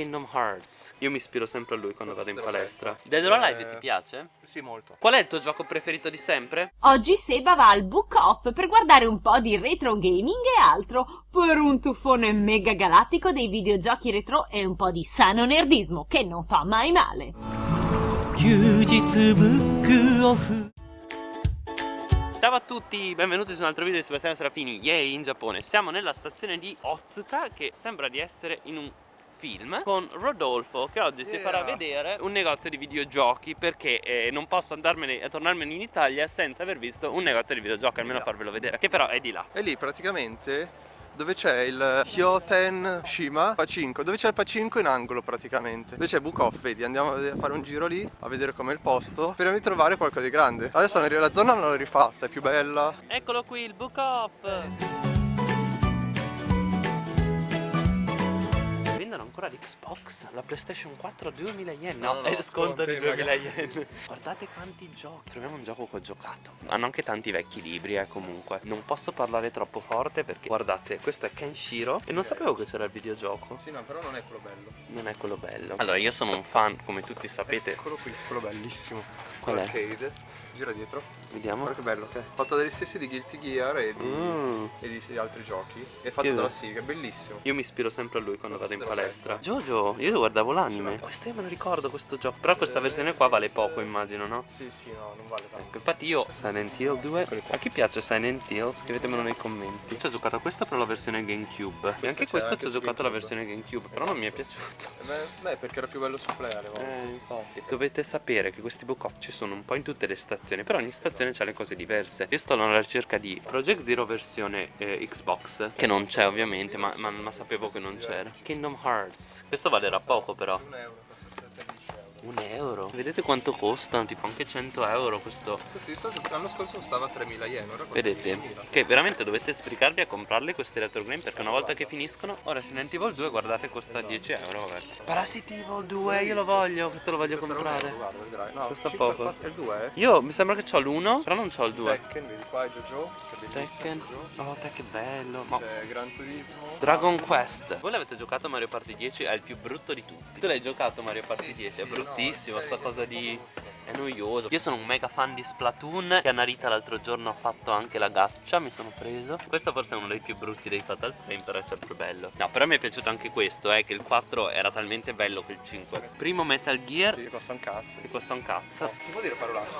Kingdom Hearts. Io mi ispiro sempre a lui quando vado in palestra. Dead or Alive ti piace? Sì, molto. Qual è il tuo gioco preferito di sempre? Oggi Seba va al Book Off per guardare un po' di retro gaming e altro per un tuffone mega galattico dei videogiochi retro e un po' di sano nerdismo che non fa mai male. Ciao a tutti, benvenuti su un altro video di Sebastiano Serafini, yay in Giappone Siamo nella stazione di Otsuka che sembra di essere in un film con Rodolfo che oggi ci Yeah. farà vedere un negozio di videogiochi perché eh, non posso andarmene a tornarmene in Italia senza aver visto un negozio di videogiochi, almeno Là. farvelo vedere, che però è di là E lì praticamente dove c'è il Hyoten Shima Pacinco, dove c'è il Pacinco in angolo praticamente. Dove c'è Book Off, vedi, andiamo a fare un giro lì a vedere com'è il posto. Speriamo di trovare qualcosa di grande. Adesso la zona l'ho rifatta, è più bella. Eccolo qui il Book Off ancora l'Xbox, la PlayStation 4 a 2000 yen No, No, no, è sconto di sconti, 2000 yen Guardate quanti giochi Troviamo un gioco che ho giocato Hanno anche tanti vecchi libri eh comunque Non posso parlare troppo forte perché Guardate, questo è Kenshiro E non sapevo che c'era il videogioco Sì, no, però non è quello bello. Non è quello bello Allora io sono un fan, come tutti sapete Eccolo qui, quello bellissimo. Qual è? Arcade. Gira dietro. Vediamo Guarda che bello che è. Fatto dagli stessi di Guilty Gear e di, Mm. e di altri giochi. È fatto Che dalla è bellissimo. Io mi ispiro sempre a lui quando vado in Questo palestra. Jojo, io guardavo l'anime. Questo io me lo ricordo questo gioco. Però questa versione qua vale poco, immagino, no? Sì, sì, no, non vale tanto. Ecco, infatti io Silent Hill 2. A chi piace Silent Hill? Scrivetemelo nei commenti. Ci ho giocato a questa per la versione GameCube. E anche questo ci ho giocato la versione GameCube. Però non mi è piaciuto. Eh, Beh, perché era più bello su play. Eh, infatti. Dovete sapere che questi book ci sono un po' in tutte le stazioni. Però ogni stazione c'ha le cose diverse. Io sto alla ricerca di Project Zero versione eh, Xbox. Che non c'è ovviamente, ma, ma- ma sapevo che non c'era. Kingdom Hearts. Questo valerà poco però. Un euro, costa 13 euro. Un euro? Vedete quanto costano? Tipo anche 100 euro questo. Così, so- l'anno scorso costava 3.000 yen, ora costa Vedete? 10.000. Che veramente dovete sbrigarvi a comprarle queste retro game perché una volta che finiscono Ora Resident Evil 2 guardate costa 10 euro vabbè Parasite Evil 2 io lo voglio Questo lo voglio Costa un comprare euro, guarda, vedrai. No, Costa 5, poco. 4, è il 2, eh? Io mi sembra che ho l'1 però non ho il 2 Tekken, vedi qua è Jojo, che è bellissimo Tekken Jojo. Oh te che bello Ma- C'è Gran Turismo. Dragon Quest Voi l'avete giocato a Mario Party 10 È il più brutto di tutti Tu l'hai giocato a Mario Party Sì, sì, 10 È sì, bruttissimo no, sta cosa di è noioso. Io sono un mega fan di Splatoon Che Anarita l'altro giorno ha fatto anche la gaccia Mi sono preso. Questo forse è uno dei più brutti dei Fatal Frame Però è sempre bello. No però mi è piaciuto anche questo eh, Che il 4 era talmente bello che il 5 Primo Metal Gear Sì, costa un cazzo. Che costa un cazzo. Si può dire parolacce?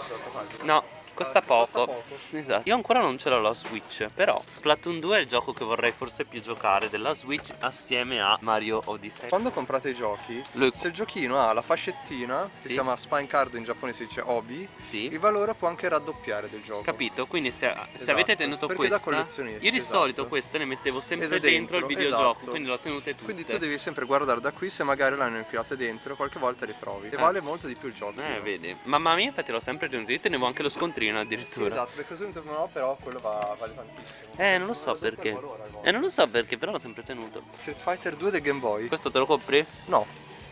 No Costa Ah, costa poco. poco. Esatto. Io ancora non ce l'ho la Switch. Però Splatoon 2 è il gioco che vorrei forse più giocare della Switch assieme a Mario Odyssey. Quando comprate i giochi, Lui- se il giochino ha la fascettina, che Sì. si chiama Spine Card, in giapponese si dice Obi, Sì. il valore può anche raddoppiare del gioco. Capito? Quindi se, se Esatto, avete tenuto perché da questa Io di esatto. solito queste le mettevo sempre Ed è dentro, il dentro, videogioco esatto. Quindi le ho tenute tutte Quindi tu devi sempre guardare da qui se magari l'hanno infilate dentro, qualche volta ritrovi. E Eh. vale molto di più il gioco. Eh vedi Mamma mia infatti l'ho sempre tenuto Io tenevo anche lo scontrino Sì, addirittura esatto, perché così no, però quello va, vale tantissimo. Eh non lo so perché valore. Eh non lo so perché però l'ho sempre tenuto Street Fighter 2 del Game Boy? Questo te lo compri? No,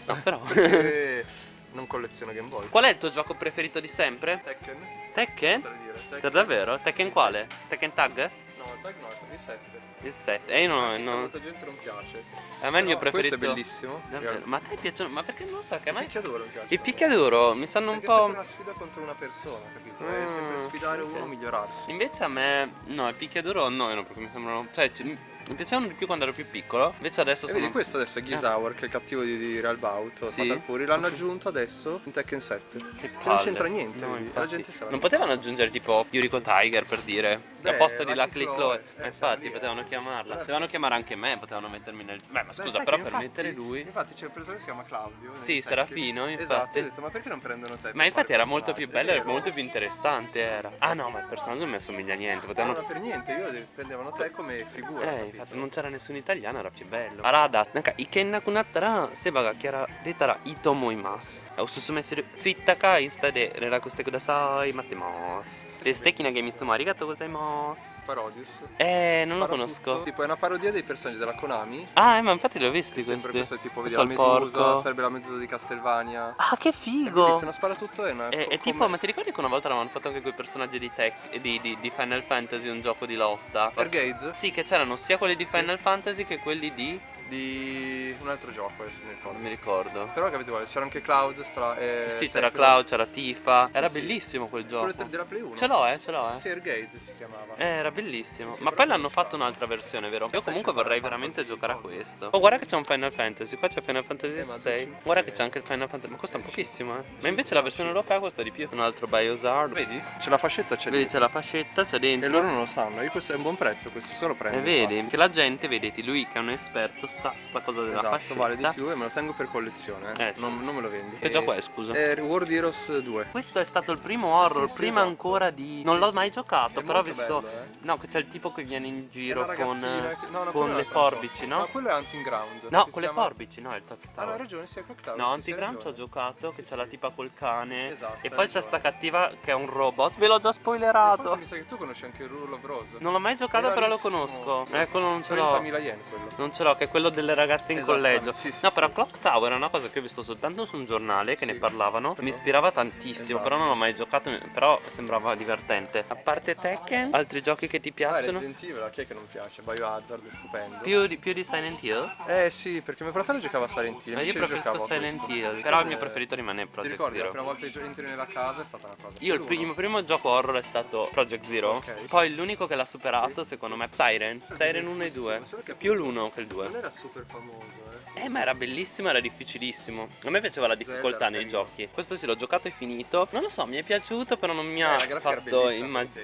No però non colleziono Game Boy. Qual è il tuo gioco preferito di sempre? Tekken? Tekken? Per Tekken. davvero? Tekken quale? Tekken Tag? No, il tag no, è il 7. Il 7 E io non, Anche se a non- molta gente non piace. A me il mio No, preferito Questo è bellissimo. Davvero? Ma a te piacciono? Ma perché non lo so che a Il me picchiaduro mi piace. Il picchiaduro mi stanno un Perché è sempre po' una sfida contro una persona, capito? È Mm, sempre sfidare ok. uno a migliorarsi. Invece a me No il picchiaduro no no, perché mi sembrano Cioè ci- mi piacevano di più quando ero più piccolo Invece adesso E sono vedi questo adesso è Gizaur, che è il cattivo di, di Real Bout, Sì. Fatal Fury, l'hanno aggiunto adesso in Tekken 7. Che non palle. c'entra niente, No. La gente sa. Non potevano aggiungere tipo Yuriko Tiger per dire Beh, Al posto di Lucky Chloe, eh, Eh, Infatti lì, potevano eh. chiamarla Potevano chiamare anche me Potevano mettermi nel Beh ma Beh, scusa sai però che per infatti- mettere lui Infatti c'è un personaggio che si chiama Claudio. Sì, Serafino, Tekken. infatti. Esatto, ho detto, ma perché non prendono te? Ma infatti era il molto più bello e molto più interessante era Ah no ma il personaggio non mi assomiglia a niente No, Potevano no, per niente, io prendevano te come figura. Eh, だって non c'era あらだなんか行けなくなったらセバがキャラ出たらいいと思いますおすすめする Twitter かインスタで連絡してください待ってます Desteki Nagemitsuma, arigato gozaimasu Parodius Eh, non Sparo lo conosco tutto. Tipo è una parodia dei personaggi della Konami Ah, eh, ma infatti li ho visti questi Sempre questo tipo, vedi la medusa, sarebbe la medusa di Castlevania. Ah, che figo Se non spara tutto è eh, una... E, tipo, ma ti ricordi che una volta l'avevano fatto anche quei personaggi di, tech, di, di, di, Final Fantasy, un gioco di lotta? Stargaze? Sì, che c'erano sia quelli di Final sì. Fantasy che quelli di di un altro gioco, adesso mi ricordo. Non mi ricordo. Però capito quale? C'era anche Cloud, stra... eh, sì, c'era quello- Cloud, c'era Tifa. Sì, Era sì. bellissimo quel Quello gioco. della Play 1. Ce l'ho, eh, ce l'ho, eh. Sergaze si chiamava. Eh, era bellissimo. Sì, Ma poi l'hanno fatto un'altra versione, vero? Io comunque vorrei veramente giocare a questo. Oh, guarda che c'è un Final Fantasy. Qua c'è Final Fantasy Eh, ma 6. 200 Guarda che c'è anche il Final Fantasy. Ma costa pochissimo, eh. Ma invece la versione europea costa di più. Un altro Biohazard. Vedi? C'è la fascetta, c'è Vedi, c'è la fascetta, c'è E dentro. loro non lo sanno. Io questo è un buon prezzo, questo solo prendo. E vedi infatti. che la gente, vedete, lui che è un esperto sa sta cosa della Esatto, fascetta. vale di più e me lo tengo per collezione. Eh. Eh, sì. non, non me lo vendi. Che E- gioco è, scusa? È World Heroes 2. Questo è stato il primo horror, Sì, sì, prima esatto. ancora di... Non l'ho mai giocato, È però ho visto... bello, eh. No, che c'è il tipo che viene in giro con, no, no, con le forbici, no? No, quello è Hunting Ground. No, con si le forbici, no, è il Ah, Tower. no, hai ragione, sì, è Clock Tower. No, Hunting Ground ci ho giocato, che c'è la tipa col cane. Esatto, e poi c'è sta cattiva che è un robot. Ve l'ho già spoilerato. Forse mi sa che tu conosci anche il Rule of Rose. Non l'ho mai giocato, però lo conosco. Sì, eh, non ce l'ho. 30.000 yen quello. Non ce l'ho, che è quello delle ragazze in Esattamente, collegio. sì, sì, no, sì. però Clock Tower è una cosa che ho visto soltanto su un giornale che Sì. ne parlavano. Però- Mi ispirava tantissimo, Esatto. però non l'ho mai giocato. Però sembrava divertente. A parte Tekken, altri giochi che ti Ah, piacciono? Resident Evil, a chi è che non piace? Biohazard è stupendo. Più di, più di Silent Hill? Eh sì, perché mio fratello giocava a Silent Hill. Ma io preferisco Silent. Hill. Però il mio Eh, preferito rimane Ti Project ricordi la Zero. prima volta che entri nella casa è stata una cosa. Io il L'uno. primo, primo gioco horror è stato Project Zero. Ok. Poi l'unico che l'ha superato, Sì, secondo sì. me, è Siren. Siren 1 e Sì, sì, 2. ma solo che Più appunto l'1 che il 2. Super famoso, eh. Ma era bellissimo, era difficilissimo. A me piaceva la difficoltà nei giochi. Questo sì, l'ho giocato e finito. Non lo so, mi è piaciuto, però non mi Eh, ha fatto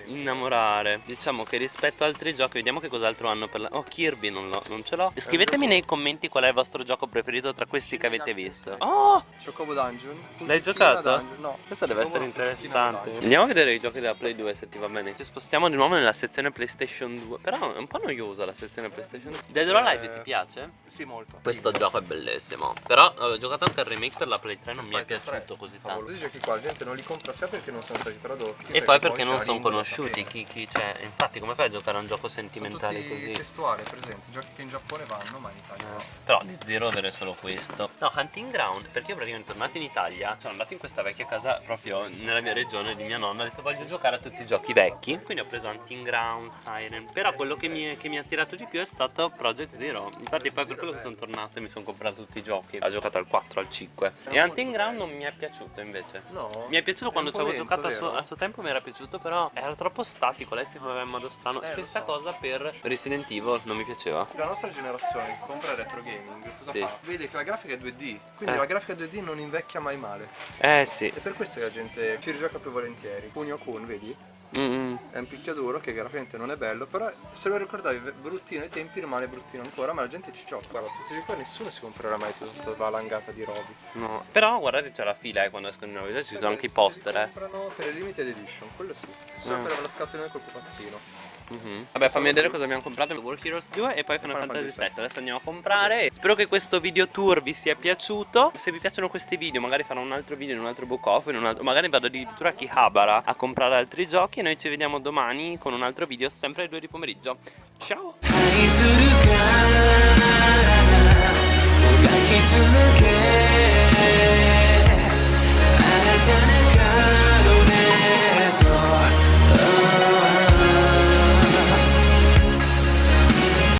innamorare. Diciamo che rispetto ad altri giochi, vediamo che cos'altro hanno per la. Oh, Kirby non, l'ho- non ce l'ho. Scrivetemi nei commenti qual è il vostro gioco preferito tra questi che avete visto. Oh! Chocobo Dungeon. L'hai giocato? Dungeon, No. Questo deve essere interessante. Andiamo a vedere i giochi della Play 2 se ti va bene. Ci spostiamo di nuovo nella sezione PlayStation 2. Però è un po' noiosa la sezione PlayStation 2. Dead or Alive Eh, ti piace? Sì, molto. Questo gioco è bellissimo. Però avevo giocato anche il remake per la Play 3 non mi è piaciuto 3, così tanto. favolosi giochi qua, la gente non li compra sia perché non sono stati tradotti. E poi perché non sono conosciuti chi, chi c'è. Infatti come fai a giocare a un gioco sentimentale così? testuali, presenti, giochi che in Giappone vanno, ma in Italia no. Eh, Però di zero avere solo questo No, Hunting Ground Perché io praticamente tornato in Italia Sono andato in questa vecchia casa proprio nella mia regione di mia nonna Ho detto voglio giocare a tutti i giochi vecchi Quindi ho preso Hunting Ground, Siren Però quello che mi, che mi ha attirato di più è stato Project Zero Infatti poi per quello che sono tornato e mi sono comprato tutti i giochi Ho giocato al 4, al 5 E Hunting Ground non mi è piaciuto invece No. mi è piacuto È quando ci avevo lento, giocato a suo, a suo tempo mi era piaciuto però era troppo statico, lei si muoveva in modo strano. Eh, Stessa so. cosa per Resident Evil, non mi piaceva. La nostra generazione compra retro gaming cosa Sì. fa? Vede che la grafica è 2D, quindi Eh. la grafica 2D non invecchia mai male. Eh sì. E per questo che la gente ci rigioca più volentieri. Kunio Kun, vedi? Mm-mm. È un picchiaduro che graficamente non è bello, però se lo ricordavi bruttino ai tempi rimane bruttino ancora, ma la gente ci gioca. Guarda, tu sei qua nessuno si comprerà mai tutta questa valangata di robi. No. Però guardate c'è la fila eh, quando escono i nuovi giochi, ci sono anche i poster eh. comprano per le limited edition, quello sì. Solo Eh. per la scatolina col pupazzino. Uh -huh. Vabbè fammi vedere cosa abbiamo comprato. War Heroes 2 e poi Final, Final Fantasy 7 Adesso andiamo a comprare. Spero che questo video tour vi sia piaciuto. Se vi piacciono questi video magari farò un altro video in un altro book off altro... Magari vado addirittura a Kihabara a comprare altri giochi E noi ci vediamo domani con un altro video sempre alle 2 di pomeriggio. Ciao! 続けあなたな